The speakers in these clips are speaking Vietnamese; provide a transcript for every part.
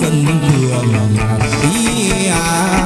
dần đường đi à.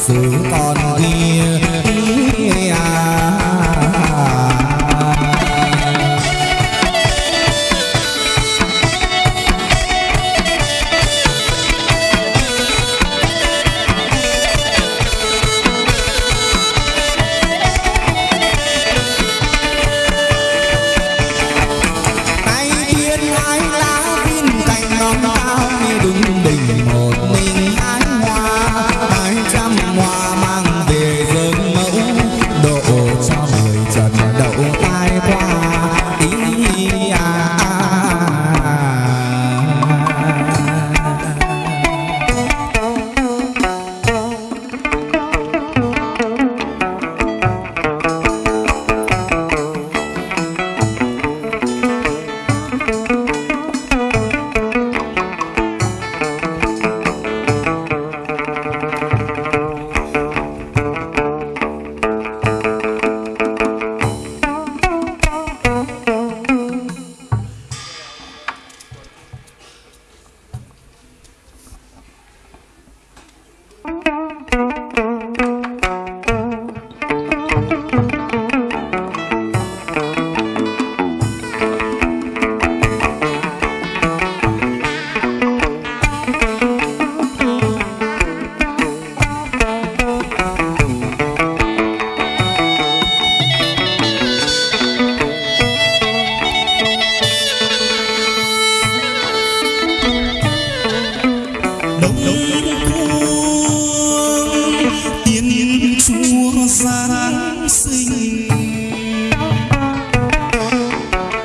giữ con đi Giáng sinh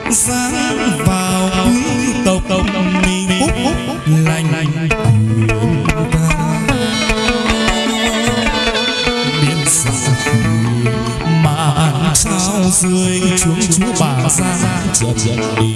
Giáng vào quý tộc tộc mình phúc phúc lành lành mà sao rơi xuống chúa bà ra trận trận đi